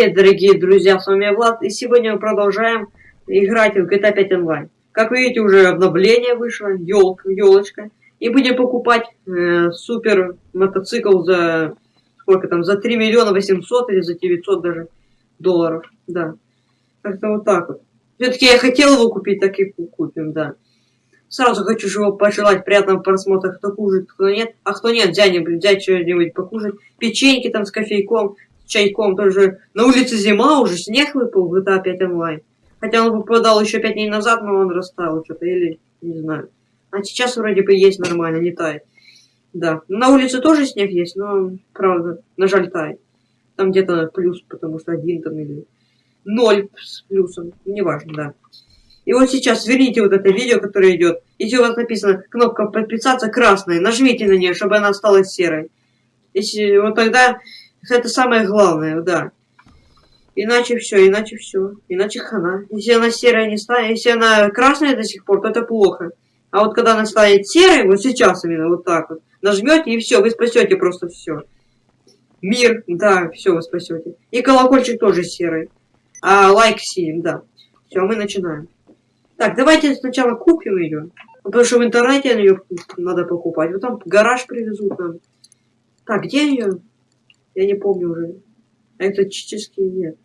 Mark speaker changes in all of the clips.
Speaker 1: Привет, дорогие друзья, с вами Влад, и сегодня мы продолжаем играть в GTA 5 Online. Как видите, уже обновление вышло, елка, елочка, и будем покупать э, супер мотоцикл за, сколько там, за 3 миллиона 800 или за 900 даже долларов, да. Как-то вот так вот. Все-таки я хотел его купить, так и купим, да. Сразу хочу его пожелать приятного просмотра, кто кушает, кто нет. А кто нет, взять, взять что-нибудь покушать. Печеньки там с кофейком, чайком тоже. На улице зима, уже снег выпал в GTA 5 онлайн. Хотя он попадал еще 5 дней назад, но он растаял что-то, или не знаю. А сейчас вроде бы есть нормально, не тает. Да. На улице тоже снег есть, но, правда, на жаль, тает. Там где-то плюс, потому что один там или ноль с плюсом. Неважно, да. И вот сейчас сверните вот это видео, которое идет. Если у вас написано кнопка подписаться красная, нажмите на нее, чтобы она стала серой. Если вот тогда это самое главное, да. Иначе все, иначе все. Иначе хана. Если она серая не станет, если она красная до сих пор, то это плохо. А вот когда она станет серой, вот сейчас именно вот так вот, нажмете и все, вы спасете просто все. Мир, да, все, вы спасете. И колокольчик тоже серый. А лайк синим, да. Все, мы начинаем. Так, давайте сначала купим ее. Потому что в интернете ее надо покупать. Вот там гараж привезут нам. Так, где ее? Я не помню уже. Экзотический нет.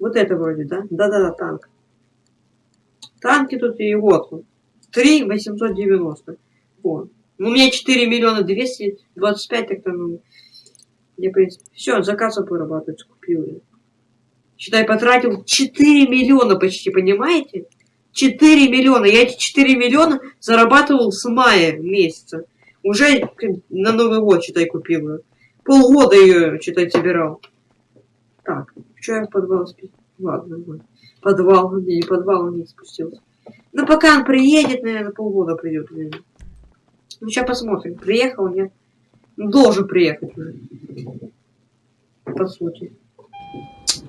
Speaker 1: Вот это вроде, да? Да-да-да, танк. Танки тут и вот он. 3 890. Вот. У меня 4 миллиона 225, так там... Ну, я, в принципе, все, заказ вырабатывается, купил. Считай, потратил 4 миллиона почти, понимаете? 4 миллиона. Я эти 4 миллиона зарабатывал с мая месяца. Уже на Новый год, считай, купил. Полгода ее, читать, собирал. Так, что я в подвал спустился? Ладно, ладно. Подвал, не, не подвал, не спустился. Ну, пока он приедет, наверное, полгода придет. Наверное. Ну, сейчас посмотрим. Приехал, нет? Ну, должен приехать уже. По сути.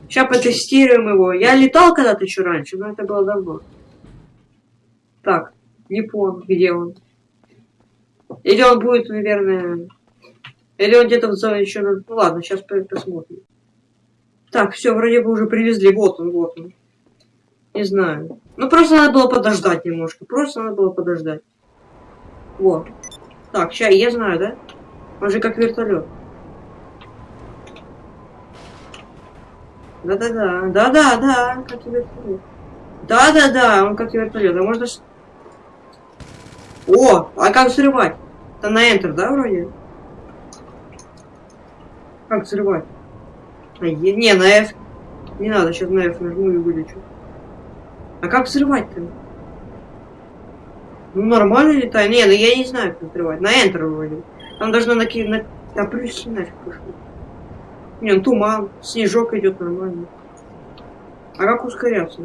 Speaker 1: Сейчас потестируем его. Я летал когда-то еще раньше, но это было давно. Так, не помню, где он. Или он будет, наверное, или он где-то еще... Ну ладно, сейчас посмотрим. Так, все, вроде бы уже привезли. Вот он, вот он. Не знаю. Ну, просто надо было подождать немножко. Просто надо было подождать. Вот. Так, сейчас я знаю, да? Он же как вертолет. Да-да-да. Да-да-да, как вертолет. Да-да-да, он как вертолет. А можно... О, а как взрывать? Там на Enter, да, вроде? Как взрывать? А, не, на F. Не надо, сейчас на F нажму и вылечу. А как взрывать-то? Ну, нормально летает. Не, ну я не знаю, как взрывать. На Enter вроде. Там должно накинуть... На... Да плюс нафиг пошло. Не, ну туман, снежок идет нормально. А как ускоряться?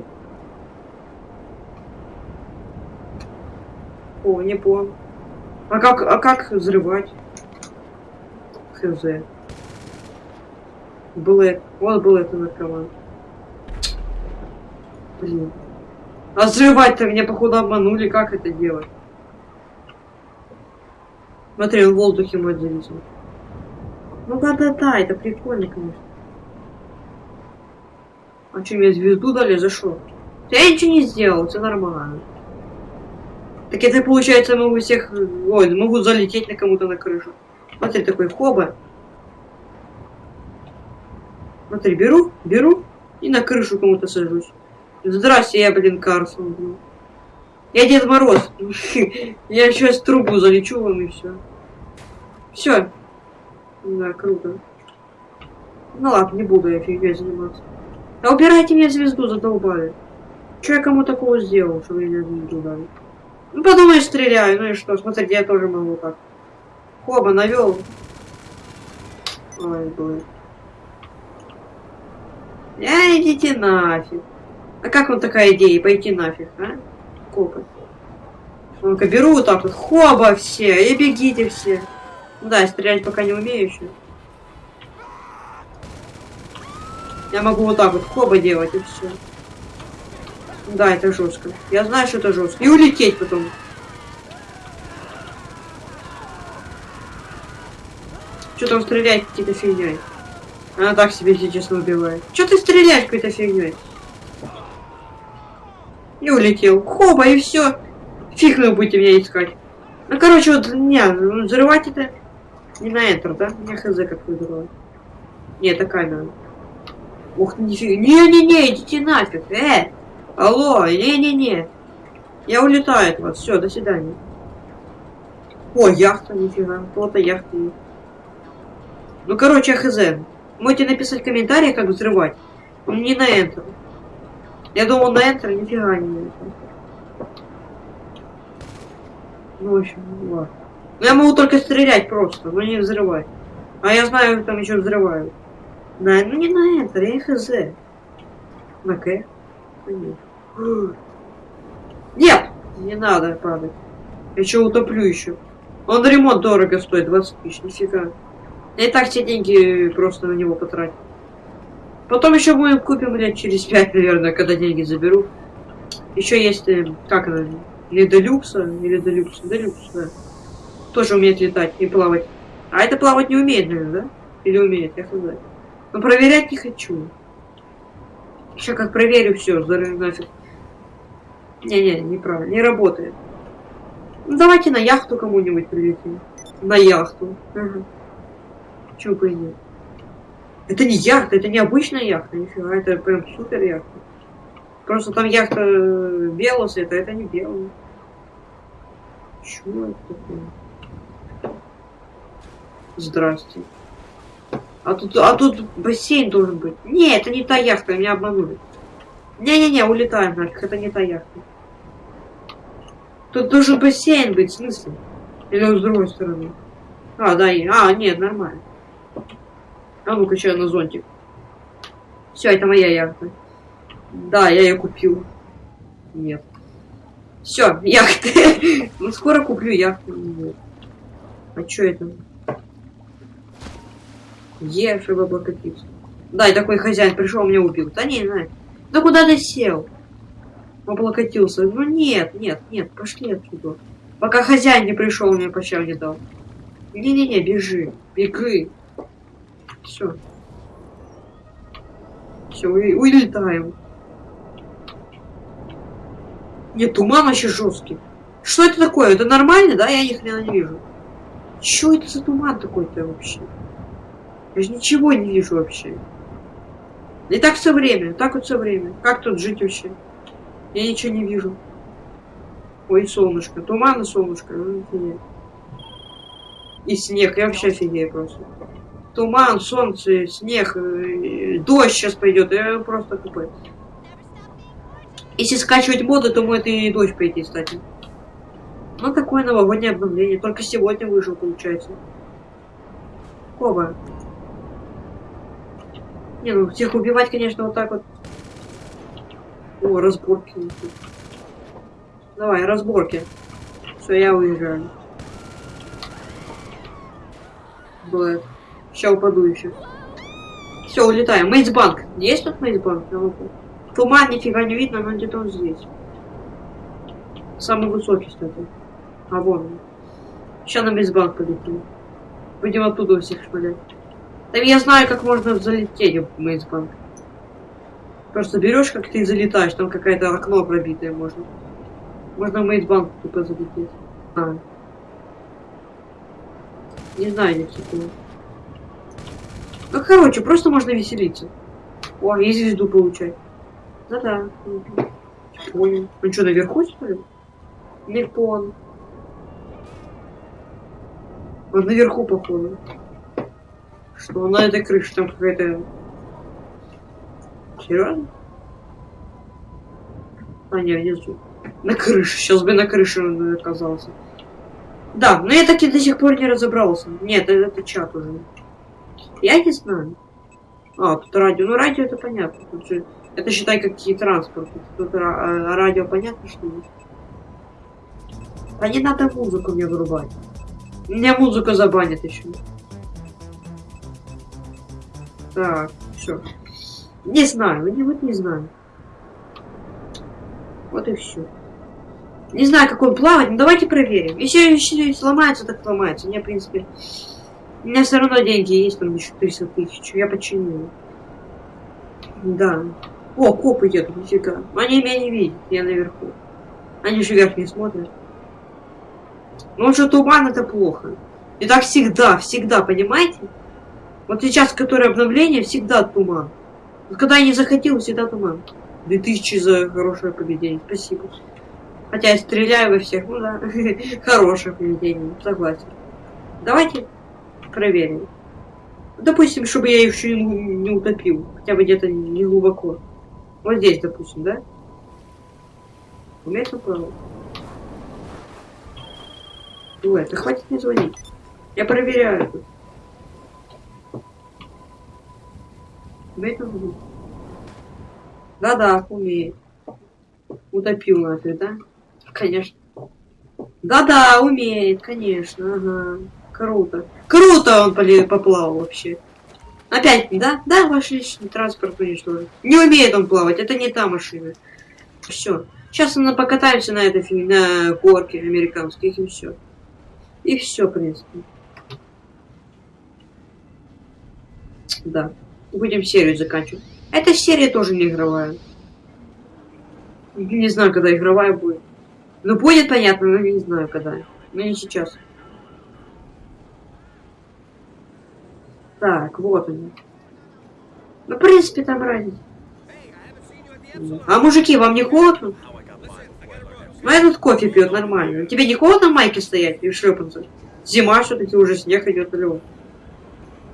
Speaker 1: О, не понял. А как, а как взрывать? Хз. Блэк. Вот был это наркоман. Блин. А взрывать-то меня, походу, обманули. Как это делать? Смотри, он в воздухе мой зависел. Ну да-да-да, это прикольно, конечно. А что, мне звезду дали? За что? Я ничего не сделал, все нормально. Так это получается могу всех... Ой, могу залететь на кому-то на крышу. Смотри, такой хоба. Смотри, беру, беру и на крышу кому-то сажусь. Здрасте, я, блин, Карсон. Я Дед Мороз. Я сейчас трубу залечу вам и все. Все. Да, круто. Ну ладно, не буду я фигней заниматься. А убирайте мне звезду, задолбали. Че я кому такого сделал, что меня звезду дали? Ну подумай, стреляю, ну и что, смотрите, я тоже могу так. Хоба, навел. Ой, блин. А, идите нафиг. А как вам такая идея, пойти нафиг, а? Копы. Ну-ка, беру вот так вот, хоба все, и бегите все. Ну да, стрелять пока не умею еще. Я могу вот так вот хоба делать и все. Да, это жестко. Я знаю, что это жестко. И улететь потом. Что там стрелять какие-то фигней. Она так себе, если честно, убивает. Че ты стреляешь какой-то фигней? И улетел. Хоба, и все. Фиг вы будете меня искать. Ну, короче, вот, не, ну, взрывать это не на Enter, да? Я хз как взрывать. Не, такая надо. Ух, нифига. Не-не-не, идите нафиг. Э! Алло, не-не-не. Я улетаю от вас. Все, до свидания. О, яхта, нифига. Яхта есть. Ну, короче, хз. Можете написать в комментариях, как взрывать. Он не на Enter. Я думал на Enter, нифига не на Enter. Ну, в общем, ладно. Ну, я могу только стрелять просто, но не взрывать. А я знаю, как там еще взрывают. На, ну не на Enter, я хз. На К. Нет! Не надо падать. Я еще утоплю еще. Он ремонт дорого стоит, 20 тысяч, нифига. Я и так все деньги просто на него потратил. Потом еще мы купим лет через 5, наверное, когда деньги заберу. Еще есть, э, как она, или Делюкса, или Делюкс, Делюкс, да. Тоже умеет летать и плавать. А это плавать не умеет, наверное, да? Или умеет, я хз. Но проверять не хочу. Еще как проверю все, зарыв нафиг. Не-не, неправильно, не работает. Ну, давайте на яхту кому-нибудь прилетим. На яхту. Ага. Чего бы и нет. Это не яхта, это не обычная яхта, нифига, это прям супер яхта. Просто там яхта э, белого цвета, а это не белый. Чего это такое? Здрасте. А тут, а тут бассейн должен быть. Не, это не та яхта, меня обманули. Не-не-не, улетаем нафиг, это не та яхта. Тут должен бассейн быть, в смысле? Или с другой стороны? А, да, и... А, нет, нормально. Ну-ка, что на зонтик. Все, это моя яхта. Да, я ее купил. Нет. Все, яхта. ну, скоро куплю яхту. А что это? Е, чтобы облокотиться. Да, и такой хозяин пришел, меня убил. Да не, не. Да куда ты сел? Облокотился. Ну нет, нет, нет, пошли отсюда. Пока хозяин не пришел, мне по не дал. Не-не-не, бежи, беги. Все. Все, улетаем. Нет, туман вообще жесткий. Что это такое? Это нормально, да? Я их не вижу. Что это за туман такой-то вообще? Я же ничего не вижу вообще. И так все время, так вот все время. Как тут жить вообще? Я ничего не вижу. Ой, солнышко. Туман и солнышко. И снег. Я вообще офигею просто. Туман, солнце, снег, э, дождь сейчас пойдет. Я просто тупой. Если скачивать моды, то может и дождь пойти, кстати. Ну, такое новогоднее обновление. Только сегодня вышел, получается. Коба. Не, ну всех убивать, конечно, вот так вот о, разборки. Давай, разборки. Все, я уезжаю. Блэк. Сейчас упаду еще. Все, улетаем. Мейсбанк. Есть тут Мейсбанк? Туман нифига не видно, но где-то он здесь. Самый высокий, кстати. А вон он. Сейчас на Мейсбанк полетим. Будем оттуда всех шмалять. Там я знаю, как можно залететь в Мейсбанк. Просто берешь, как ты залетаешь, там какое-то окно пробитое можно. Можно в Мейдбанк тупо залететь. А. Не знаю никакого. Ну, короче, просто можно веселиться. О, и звезду получать. Да-да. Понял. Он что, наверху, что ли? Наверху он. Он наверху, походу. Что, на этой крыше там какая-то Серьезно? А, не, внизу. На крыше. Сейчас бы на крыше оказался. Да, но я таки до сих пор не разобрался. Нет, это, это чат уже. Я не знаю. А, тут радио. Ну, радио это понятно. Тут же, это считай какие транспорт. Тут а, радио понятно, что ли? А не надо музыку мне вырубать. Меня музыка забанит еще. Так, все. Не знаю, вот не знаю. Вот и все. Не знаю, как он плавать, но давайте проверим. Если, если сломается, так сломается. Мне, в принципе, У меня все равно деньги есть, там еще 300 тысяч. Я починю. Да. О, копы едут, нифига. Они меня не видят, я наверху. Они же вверх не смотрят. Ну что туман это плохо. И так всегда, всегда, понимаете? Вот сейчас, которое обновление, всегда туман. Вот когда я не захотел, всегда туман. 2000 за хорошее поведение. Спасибо. Хотя я стреляю во всех. Ну да, хорошее поведение, согласен. Давайте проверим. Допустим, чтобы я еще не утопил. Хотя бы где-то не глубоко. Вот здесь, допустим, да? Умеет управлять? Ой, да хватит не звонить. Я проверяю. Умеет он Да-да, умеет. Утопил нас, да? Конечно. Да-да, умеет, конечно, ага. Круто. Круто он поплавал вообще. Опять, да? Да, ваш личный транспорт уничтожен. Не умеет он плавать, это не та машина. Все. Сейчас мы покатаемся на этой на горке американских и все. И все, в принципе. Да. Будем серию заканчивать. Эта серия тоже не игровая. Не знаю, когда игровая будет. Ну, будет понятно, но не знаю, когда. Но не сейчас. Так, вот они. Ну, в принципе, там разница. А мужики, вам не холодно? Ну, этот кофе пьет нормально. Тебе не холодно в майке стоять и шлепаться? Зима все-таки уже снег идет лед.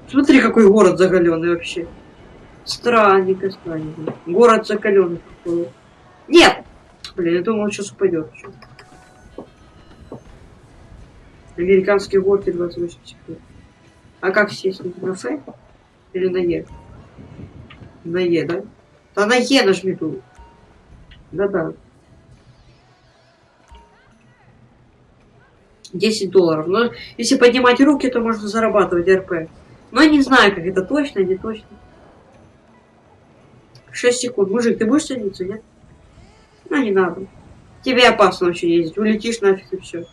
Speaker 1: Смотри, какой город загаленный вообще. Странненько, странненько. Город закаленный. Нет! Блин, я думал, он сейчас упадет. Американские горки 28 секунд. А как сесть? На Ф? Или на Е? На Е, да? Да на Е нажми тут. Да-да. 10 долларов. Но если поднимать руки, то можно зарабатывать РП. Но я не знаю, как это точно, не точно. 6 секунд. Мужик, ты будешь садиться, нет? Ну, не надо. Тебе опасно вообще ездить. Улетишь нафиг и все.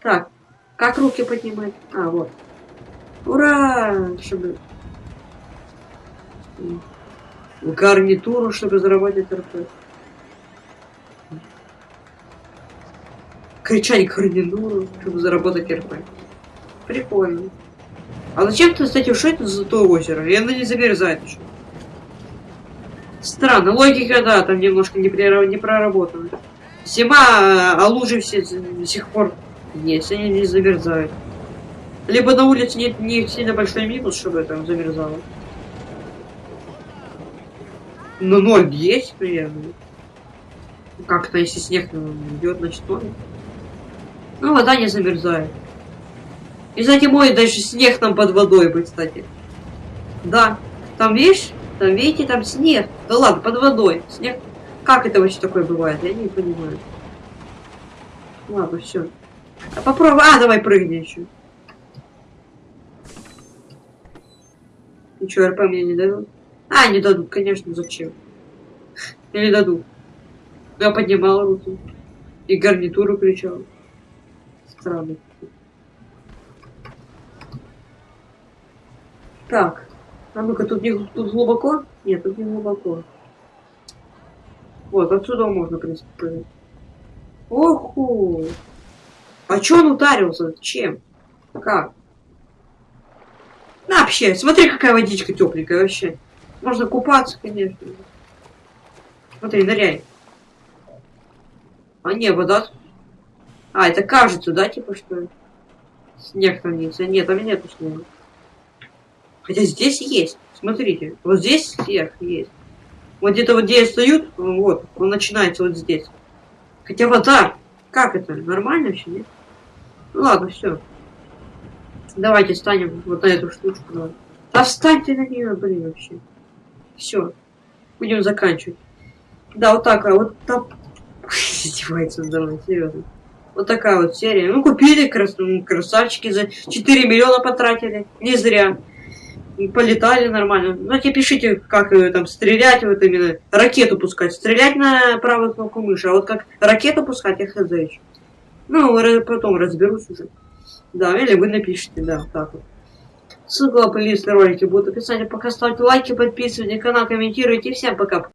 Speaker 1: Так, как руки поднимать? А, вот. Ура! Чтобы... Гарнитуру, чтобы заработать РП. Кричать гарнитуру, чтобы заработать РП. Прикольно. А зачем ты, кстати, что это то озеро? И оно не замерзает еще. Странно, логика, да, там немножко не, не проработана. Зима, а лужи все до сих пор есть, они не замерзают. Либо на улице нет не сильно большой минус, чтобы там замерзало. Но ноль есть примерно. Как-то если снег идет, значит ноль. Ну, вода не замерзает. И за зимой даже снег там под водой будет, кстати. Да. Там, видишь? Там, видите, там снег. Да ладно, под водой. Снег. Как это вообще такое бывает? Я не понимаю. Ладно, все. А попробуй. А, давай прыгни еще. И что, РП мне не дадут? А, не дадут, конечно, зачем? Или дадут. Я поднимал руки. И гарнитуру кричал. Странно. Так. А ну-ка, тут, не, тут глубоко? Нет, тут не глубоко. Вот, отсюда можно, принципе. Оху! А чё он ударился? Чем? Как? На, вообще, смотри, какая водичка тепленькая вообще. Можно купаться, конечно. Смотри, ныряй. А не, вода... А, это кажется, да, типа, что снег хранится? Нет, там нету снега. Хотя здесь есть. Смотрите, вот здесь снег есть. Вот где-то вот где я стою, вот, он начинается вот здесь. Хотя вода, как это, нормально вообще, нет? Ну ладно, все. Давайте встанем вот на эту штучку. Давай. Да встань ты на нее, блин, вообще. Все. Будем заканчивать. Да, вот так, а вот там... Издевается он давай, серьезно. Вот такая вот серия. Ну, купили крас... красавчики за 4 миллиона потратили. Не зря. Полетали нормально. Ну, тебе пишите, как э, там стрелять, вот именно ракету пускать. Стрелять на правую кнопку мыши, а вот как ракету пускать, я хз еще. Ну, потом разберусь уже. Да, или вы напишите, да, так вот. Ссылка на плейлист ролики будет в описании. Пока ставьте лайки, подписывайтесь на канал, комментируйте. Всем пока.